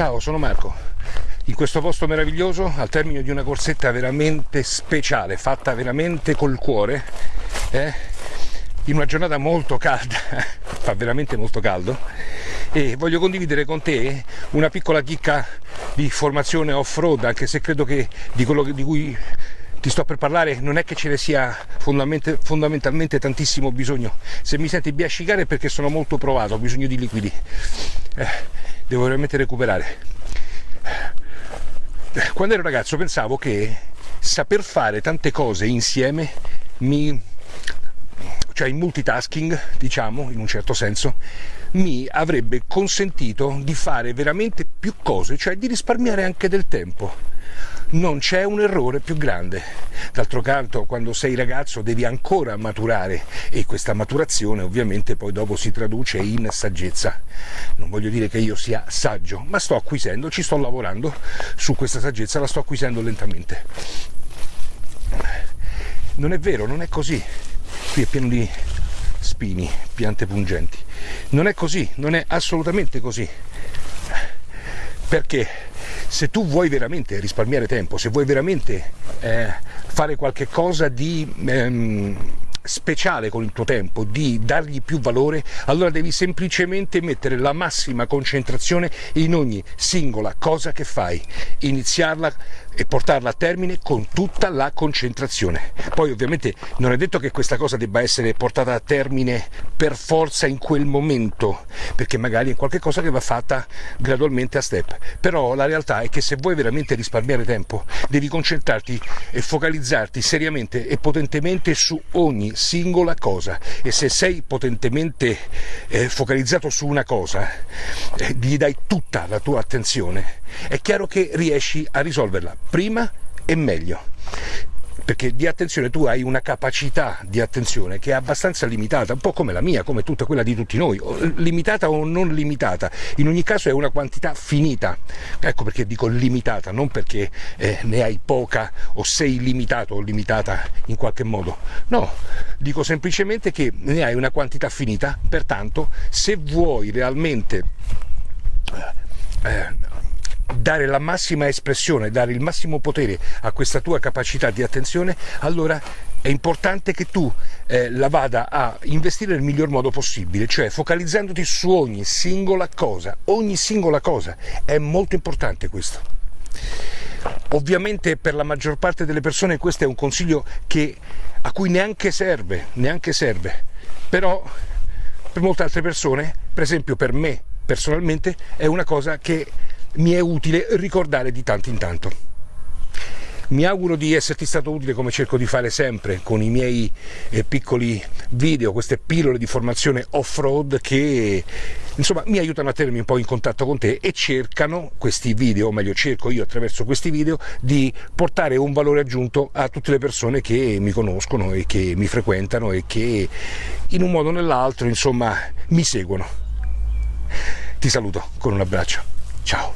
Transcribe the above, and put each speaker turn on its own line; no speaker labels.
Ciao, sono Marco. In questo posto meraviglioso, al termine di una corsetta veramente speciale, fatta veramente col cuore, eh, in una giornata molto calda, fa veramente molto caldo, e voglio condividere con te una piccola chicca di formazione off-road, anche se credo che di quello di cui ti sto per parlare non è che ce ne sia fondamentalmente tantissimo bisogno. Se mi senti biascicare è perché sono molto provato, ho bisogno di liquidi. Eh, devo veramente recuperare. Quando ero ragazzo pensavo che saper fare tante cose insieme mi cioè il multitasking, diciamo, in un certo senso, mi avrebbe consentito di fare veramente più cose, cioè di risparmiare anche del tempo non c'è un errore più grande. D'altro canto, quando sei ragazzo devi ancora maturare e questa maturazione ovviamente poi dopo si traduce in saggezza. Non voglio dire che io sia saggio, ma sto acquisendo, ci sto lavorando su questa saggezza, la sto acquisendo lentamente. Non è vero, non è così. Qui è pieno di spini, piante pungenti. Non è così, non è assolutamente così. Perché? Se tu vuoi veramente risparmiare tempo, se vuoi veramente eh, fare qualche cosa di ehm, speciale con il tuo tempo, di dargli più valore, allora devi semplicemente mettere la massima concentrazione in ogni singola cosa che fai, iniziarla e portarla a termine con tutta la concentrazione. Poi ovviamente non è detto che questa cosa debba essere portata a termine per forza in quel momento, perché magari è qualcosa che va fatta gradualmente a step. Però la realtà è che se vuoi veramente risparmiare tempo, devi concentrarti e focalizzarti seriamente e potentemente su ogni singola cosa. E se sei potentemente eh, focalizzato su una cosa, eh, gli dai tutta la tua attenzione, è chiaro che riesci a risolverla prima e meglio perché di attenzione tu hai una capacità di attenzione che è abbastanza limitata, un po' come la mia, come tutta quella di tutti noi, limitata o non limitata, in ogni caso è una quantità finita, ecco perché dico limitata, non perché eh, ne hai poca o sei limitato o limitata in qualche modo, no, dico semplicemente che ne hai una quantità finita, pertanto se vuoi realmente eh, dare la massima espressione, dare il massimo potere a questa tua capacità di attenzione, allora è importante che tu eh, la vada a investire nel miglior modo possibile, cioè focalizzandoti su ogni singola cosa, ogni singola cosa. È molto importante questo. Ovviamente per la maggior parte delle persone questo è un consiglio che, a cui neanche serve, neanche serve, però per molte altre persone, per esempio per me personalmente, è una cosa che mi è utile ricordare di tanto in tanto. Mi auguro di esserti stato utile come cerco di fare sempre con i miei eh, piccoli video, queste pillole di formazione off-road che insomma mi aiutano a tenermi un po' in contatto con te e cercano questi video, o meglio cerco io attraverso questi video di portare un valore aggiunto a tutte le persone che mi conoscono e che mi frequentano e che in un modo o nell'altro insomma mi seguono. Ti saluto con un abbraccio. Ciao.